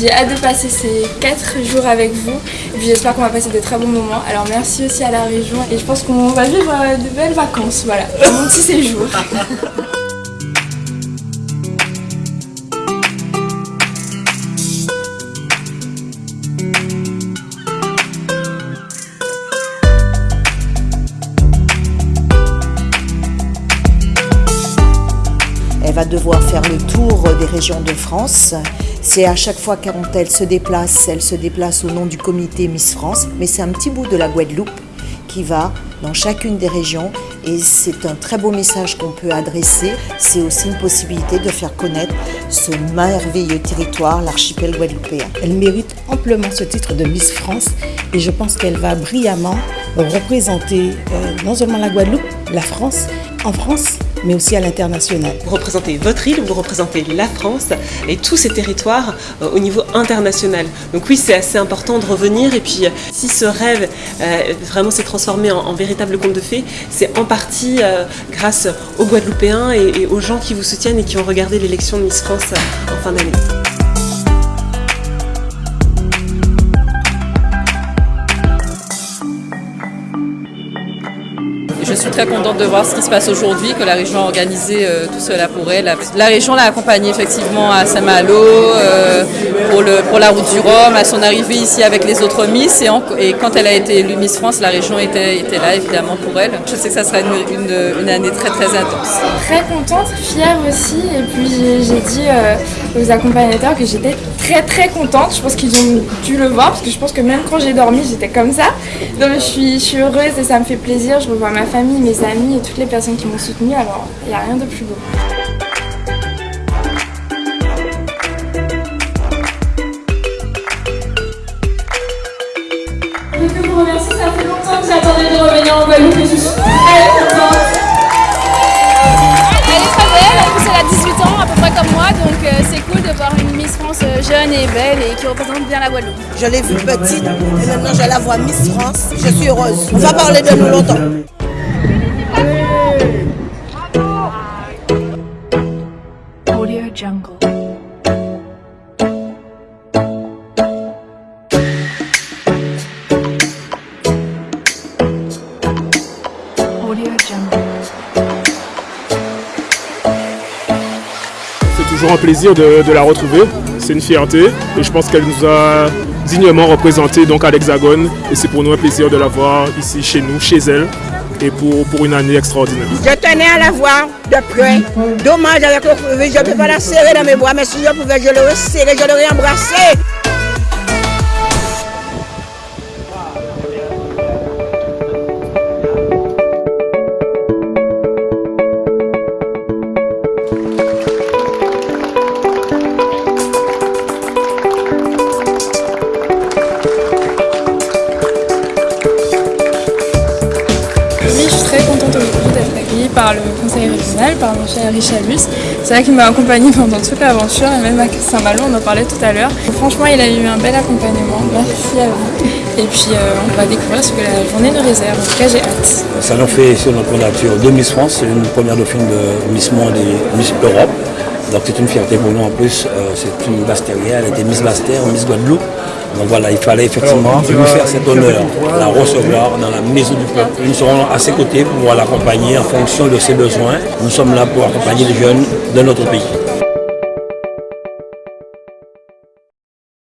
J'ai hâte de passer ces 4 jours avec vous j'espère qu'on va passer de très bons moments. Alors merci aussi à la région et je pense qu'on va vivre de belles vacances, voilà, mon petit séjour. Elle va devoir faire le tour des régions de France. C'est à chaque fois quand elle se déplace, elle se déplace au nom du comité Miss France, mais c'est un petit bout de la Guadeloupe qui va dans chacune des régions et c'est un très beau message qu'on peut adresser. C'est aussi une possibilité de faire connaître ce merveilleux territoire, l'archipel guadeloupéen. Elle mérite amplement ce titre de Miss France et je pense qu'elle va brillamment représenter euh, non seulement la Guadeloupe, la France, en France, mais aussi à l'international. Vous représentez votre île, vous représentez la France et tous ces territoires euh, au niveau international. Donc oui, c'est assez important de revenir et puis euh, si ce rêve euh, vraiment s'est transformé en, véritable conte de fées, c'est en partie grâce aux Guadeloupéens et, et, aux gens qui vous soutiennent et qui ont regardé l'élection de Miss France en fin d'année. Je suis très contente de voir ce qui se passe aujourd'hui, que la région a organisé euh, tout cela pour elle. La région l'a accompagnée effectivement à Saint-Malo, euh, pour, la route du Rhum, à son arrivée ici avec les autres Miss. Et, quand elle a été élue Miss France, la région était, là évidemment pour elle. Je sais que ça sera une année très très intense. Très contente, fière aussi. Et puis j'ai dit euh, aux accompagnateurs que j'étais très très contente. Je pense qu'ils ont dû le voir parce que je pense que même quand j'ai dormi, j'étais comme ça. Donc je suis, je suis heureuse et ça me fait plaisir. Je revois ma famille, mes amis et toutes les personnes qui m'ont soutenue. Alors il n'y a rien de plus beau. Guadeloupe et je suis très contente. Elle est très belle, en plus elle a 18 ans à peu près comme moi, donc euh, c'est cool de voir une Miss France jeune et belle et qui représente bien la Guadeloupe. Je l'ai vue petite et maintenant je la vois Miss France, je suis heureuse. On va parler de nous longtemps. Audio Jungle. C'est toujours un plaisir de, la retrouver, c'est une fierté et je pense qu'elle nous a dignement représenté donc à l'Hexagone et c'est pour nous un plaisir de la voir ici chez nous, chez elle et pour, pour une année extraordinaire. Je tenais à la voir de près. Dommage avec le je ne peux pas la serrer dans mes bras, mais si je pouvais, je l'aurais serré, je l'aurais embrassée. Par le conseil régional, par mon cher Richard. C'est vrai qu'il m'a accompagné pendant toute l'aventure et même à Saint-Malo, on en parlait tout à l'heure. Franchement, il a eu un bel accompagnement. Merci à vous. Et puis euh, on va découvrir ce que la journée nous réserve. En tout cas, j'ai hâte. Ça nous fait sur notre candidature de Miss France, c'est une première dauphine de Miss Europe. Donc c'est une fierté pour nous en plus, euh, c'est une Bastérienne, elle était Miss Bastère, Miss Guadeloupe. Donc voilà, il fallait effectivement lui faire cet honneur, la recevoir dans la maison du peuple. Nous serons à ses côtés pour pouvoir l'accompagner en fonction de ses besoins. Nous sommes là pour accompagner les jeunes de notre pays.